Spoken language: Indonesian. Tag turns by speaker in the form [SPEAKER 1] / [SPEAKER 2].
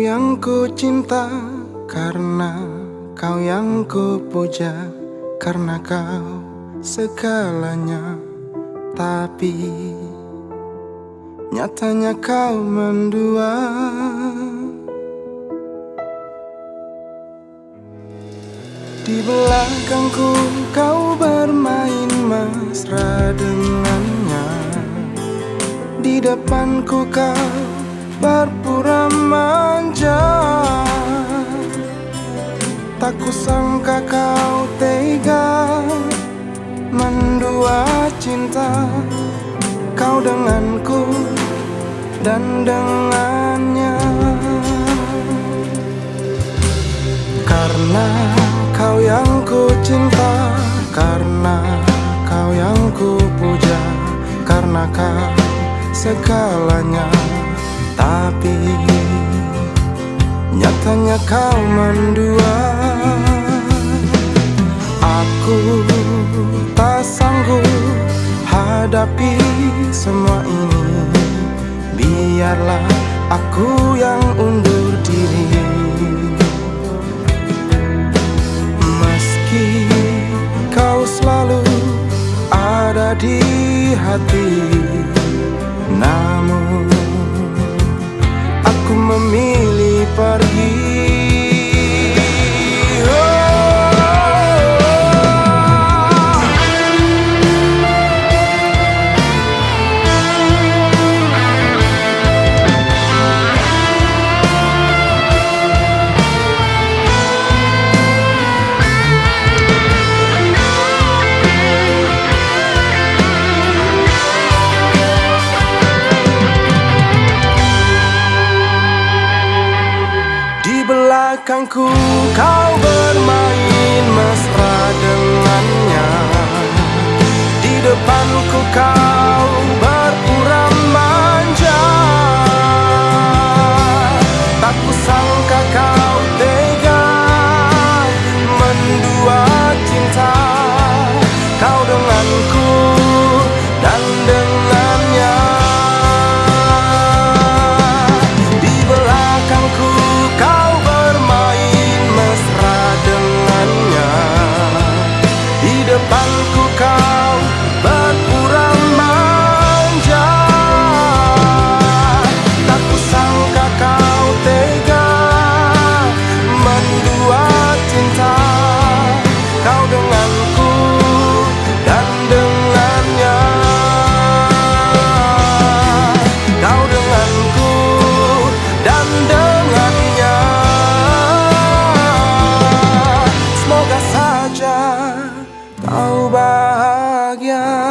[SPEAKER 1] yang ku cinta Karena kau yang ku puja Karena kau segalanya. Tapi nyatanya kau mendua. Di belakangku kau bermain mesra dengannya. Di depanku kau berpura manja. Tak kusangka kau tega Mendua cinta Kau denganku dan dengannya. Karena kau yang ku cinta Karena kau yang ku puja Karena kau segalanya Tapi nyatanya kau mendua Aku tak sanggup hadapi semua ini. Biarlah aku yang undur diri. Di hati belakangku kau bermain mesra dengannya. Di depanku kau berpura manja. Tak kusangka kau kau bahagia